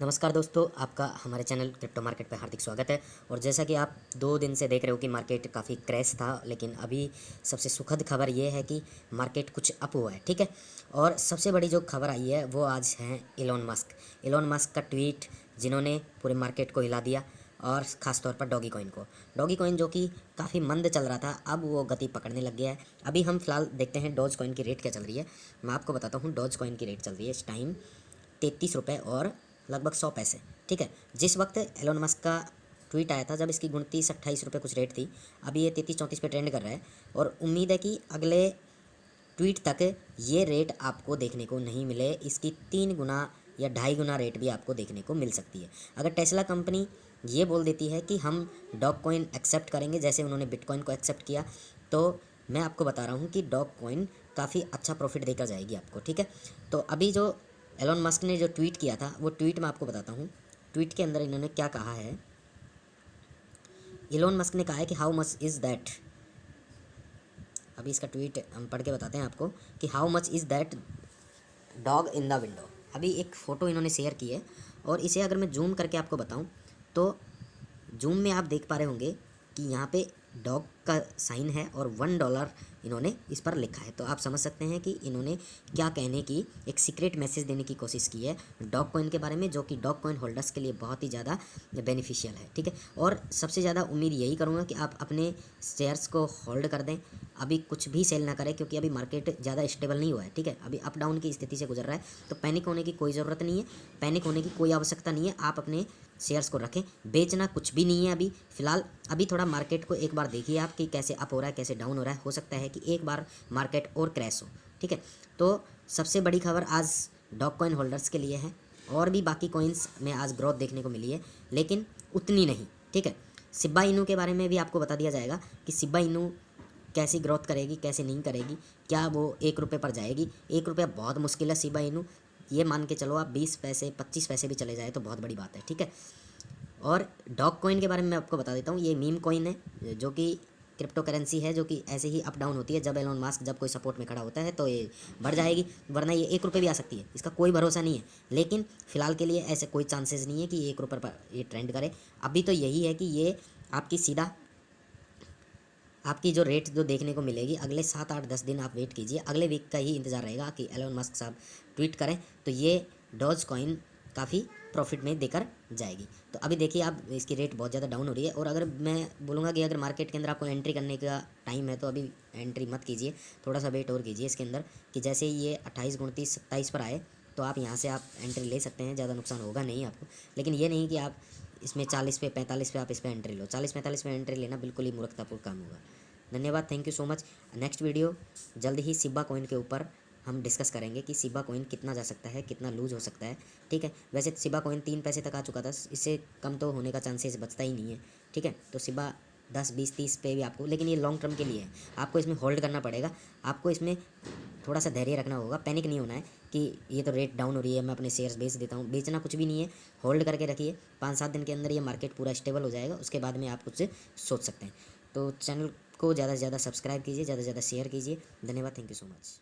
नमस्कार दोस्तों, आपका हमारे चैनल क्रिप्टो मार्केट पर हार्दिक स्वागत है। और जैसा कि आप दो दिन से देख रहे हो कि मार्केट काफ़ी क्रैश था, लेकिन अभी सबसे सुखद खबर ये है कि मार्केट कुछ अप हुआ है, ठीक है? और सबसे बड़ी जो खबर आई है, वो आज है इलॉन मस्क। इलॉन मस्क का ट्वीट जिन्होंने पूरे मार्केट को हिला दिया, और ख़ास तौर पर डॉगी कॉइन को। डॉगी कॉइन जो कि काफ़ी मंद चल रहा था, अब वो गति पकड़ने लग गया है। अभी हम फ़िलहाल देखते हैं डॉज कॉइन की रेट क्या चल रही है। मैं आपको बताता हूँ, डॉज कॉइन की रेट चल रही है इस टाइम तैतीस रुपये और लगभग सौ पैसे, ठीक है? जिस वक्त एलोन मस्क का ट्वीट आया था, जब इसकी गुणतीस अट्ठाईस रुपये कुछ रेट थी अभी ये तैतीस चौंतीस पे ट्रेंड कर रहा है और उम्मीद है कि अगले ट्वीट तक ये रेट आपको देखने को नहीं मिले। इसकी तीन गुना या ढाई गुना रेट भी आपको देखने को मिल सकती है। अगर टेस्ला कंपनी ये बोल देती है कि हम डॉग कॉइन एक्सेप्ट करेंगे, जैसे उन्होंने बिटकॉइन को एक्सेप्ट किया तो मैं आपको बता रहा हूँ कि डॉग कॉइन काफ़ी अच्छा प्रॉफिट देकर जाएगी आपको, ठीक है? तो अभी जो एलोन मस्क ने जो ट्वीट किया था, वो ट्वीट मैं आपको बताता हूँ। ट्वीट के अंदर इन्होंने क्या कहा है? एलोन मस्क ने कहा है कि हाउ मच इज़ दैट अभी इसका ट्वीट हम पढ़ के बताते हैं आपको कि how much is that dog in the window अभी एक फ़ोटो इन्होंने शेयर की है और इसे अगर मैं जूम करके आपको बताऊँ तो जूम में आप देख पा रहे होंगे कि यहाँ पे डॉग का साइन है और वन डॉलर इन्होंने इस पर लिखा है। तो आप समझ सकते हैं कि इन्होंने क्या कहने की, एक सीक्रेट मैसेज देने की कोशिश की है डॉग कॉइन के बारे में, जो कि डॉग कॉइन होल्डर्स के लिए बहुत ही ज़्यादा बेनिफिशियल है, ठीक है? और सबसे ज़्यादा उम्मीद यही करूँगा कि आप अपने शेयर्स को होल्ड कर दें। अभी कुछ भी सेल ना करें, क्योंकि अभी मार्केट ज़्यादा स्टेबल नहीं हुआ है, ठीक है? अभी अप डाउन की स्थिति से गुजर रहा है तो पैनिक होने की कोई ज़रूरत नहीं है। पैनिक होने की कोई आवश्यकता नहीं है, आप अपने शेयर्स को रखें। बेचना कुछ भी नहीं है अभी, फ़िलहाल। अभी थोड़ा मार्केट को एक बार देखिए आप कि कैसे अप हो रहा है, कैसे डाउन हो रहा है, हो सकता है कि एक बार मार्केट और क्रैश हो, ठीक है? तो सबसे बड़ी खबर आज डॉक कॉइन होल्डर्स के लिए है, और भी बाकी कॉइन्स में आज ग्रोथ देखने को मिली है, लेकिन उतनी नहीं, ठीक है? सिब्बा इनू के बारे में भी आपको बता दिया जाएगा कि सिब्बा इनू कैसी ग्रोथ करेगी, कैसे नहीं करेगी, क्या वो एक रुपये पर जाएगी? एक रुपया बहुत मुश्किल है सिब्बा इनू ये मान के चलो आप बीस पैसे, पच्चीस पैसे भी चले जाए तो बहुत बड़ी बात है, ठीक है? और डॉग कॉइन के बारे में मैं आपको बता देता हूँ, ये मीम कॉइन है, जो कि क्रिप्टो करेंसी है जो कि ऐसे ही अप डाउन होती है। जब एलोन मास्क जब कोई सपोर्ट में खड़ा होता है तो ये बढ़ जाएगी, वरना ये एक रुपये भी आ सकती है। इसका कोई भरोसा नहीं है। लेकिन फ़िलहाल के लिए ऐसे कोई चांसेस नहीं है कि एक रुपये पर ये ट्रेंड करे। अभी तो यही है कि ये आपकी सीधा, आपकी जो रेट जो देखने को मिलेगी, अगले सात आठ दस दिन आप वेट कीजिए। अगले वीक का ही इंतज़ार रहेगा कि एलोन मस्क साहब ट्वीट करें। तो ये डॉज कॉइन काफ़ी प्रॉफिट में देकर जाएगी। तो अभी देखिए आप, इसकी रेट बहुत ज़्यादा डाउन हो रही है और अगर मैं बोलूँगा कि अगर मार्केट के अंदर आपको एंट्री करने का टाइम है तो अभी एंट्री मत कीजिए। थोड़ा सा वेट और कीजिए इसके अंदर कि जैसे ही ये अट्ठाईस उनतीस सत्ताईस पर आए तो आप यहाँ से आप एंट्री ले सकते हैं, ज़्यादा नुकसान होगा नहीं आपको। लेकिन ये नहीं कि आप इसमें चालीस पे, पैंतालीस पे आप इस पर एंट्री लो। चालीस, पैंतालीस पे एंट्री लेना बिल्कुल ही मूर्खतापूर्ण काम होगा। धन्यवाद thank you so much next video जल्द ही सिब्बा कॉइन के ऊपर हम डिस्कस करेंगे कि सिबा कोइन कितना जा सकता है, कितना लूज हो सकता है, ठीक है? वैसे सिबा कोइन तीन पैसे तक आ चुका था, इससे कम तो होने का चांसेस बचता ही नहीं है, ठीक है? तो सिबा दस, बीस, तीस पे भी आपको, लेकिन ये लॉन्ग टर्म के लिए है। आपको इसमें होल्ड करना पड़ेगा। आपको इसमें थोड़ा सा धैर्य रखना होगा पैनिक नहीं होना है कि ये तो रेट डाउन हो रही है, मैं अपने शेयर्स बेच देता हूँ। बेचना कुछ भी नहीं है होल्ड करके रखिए। पाँच, सात दिन के अंदर ये मार्केट पूरा स्टेबल हो जाएगा, उसके बाद में आप कुछ सोच सकते हैं। तो चैनल को ज़्यादा से ज़्यादा सब्सक्राइब कीजिए, ज़्यादा से ज़्यादा शेयर कीजिए। धन्यवाद थैंक यू सो मच